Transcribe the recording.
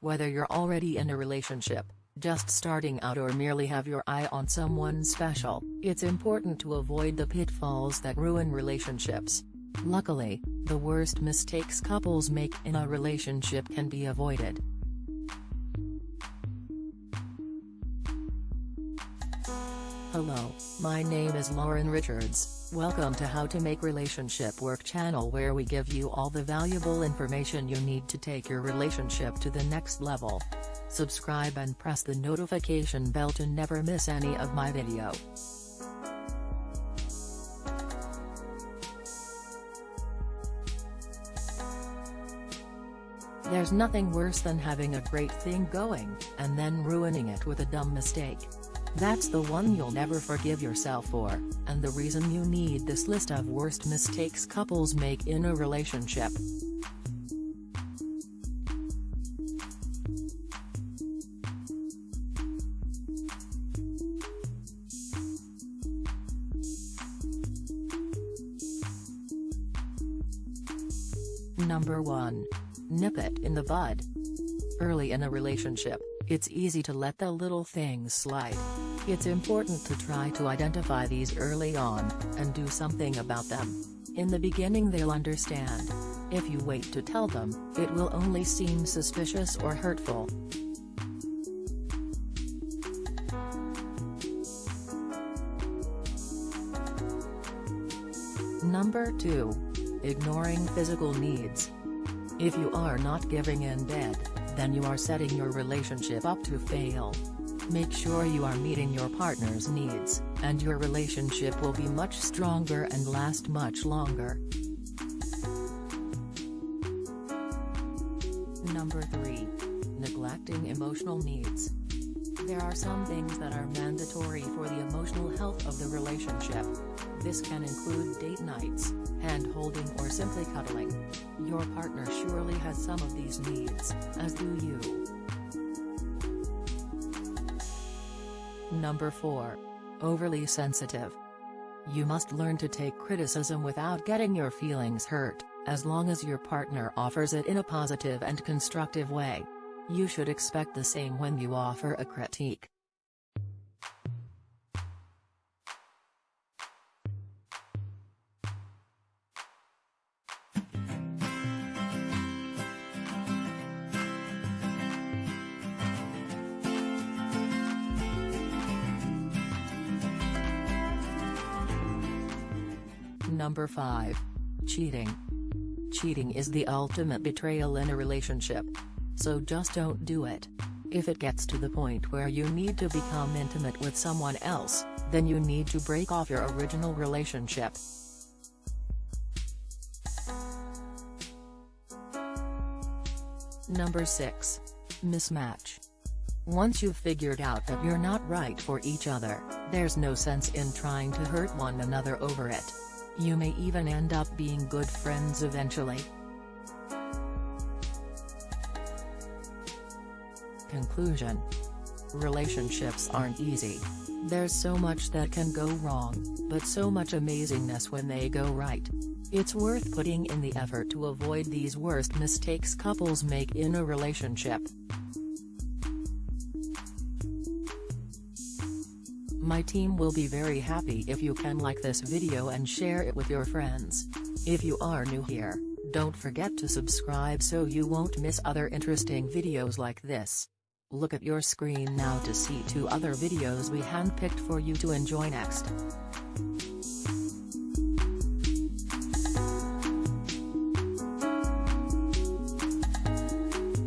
Whether you're already in a relationship, just starting out or merely have your eye on someone special, it's important to avoid the pitfalls that ruin relationships. Luckily, the worst mistakes couples make in a relationship can be avoided. Hello, my name is Lauren Richards, welcome to How to Make Relationship Work channel where we give you all the valuable information you need to take your relationship to the next level. Subscribe and press the notification bell to never miss any of my video. There's nothing worse than having a great thing going, and then ruining it with a dumb mistake. That's the one you'll never forgive yourself for, and the reason you need this list of worst mistakes couples make in a relationship. Number 1. Nip it in the bud. Early in a relationship, it's easy to let the little things slide. It's important to try to identify these early on, and do something about them. In the beginning they'll understand. If you wait to tell them, it will only seem suspicious or hurtful. Number 2. Ignoring physical needs. If you are not giving in bed, then you are setting your relationship up to fail. Make sure you are meeting your partner's needs, and your relationship will be much stronger and last much longer. Number 3. Neglecting emotional needs. There are some things that are mandatory for the emotional health of the relationship. This can include date nights, hand-holding or simply cuddling. Your partner surely has some of these needs, as do you. Number 4. Overly sensitive. You must learn to take criticism without getting your feelings hurt, as long as your partner offers it in a positive and constructive way. You should expect the same when you offer a critique. Number 5. Cheating. Cheating is the ultimate betrayal in a relationship. So just don't do it. If it gets to the point where you need to become intimate with someone else, then you need to break off your original relationship. Number 6. Mismatch. Once you've figured out that you're not right for each other, there's no sense in trying to hurt one another over it. You may even end up being good friends eventually. Conclusion Relationships aren't easy. There's so much that can go wrong, but so much amazingness when they go right. It's worth putting in the effort to avoid these worst mistakes couples make in a relationship. My team will be very happy if you can like this video and share it with your friends. If you are new here, don't forget to subscribe so you won't miss other interesting videos like this. Look at your screen now to see two other videos we handpicked for you to enjoy next.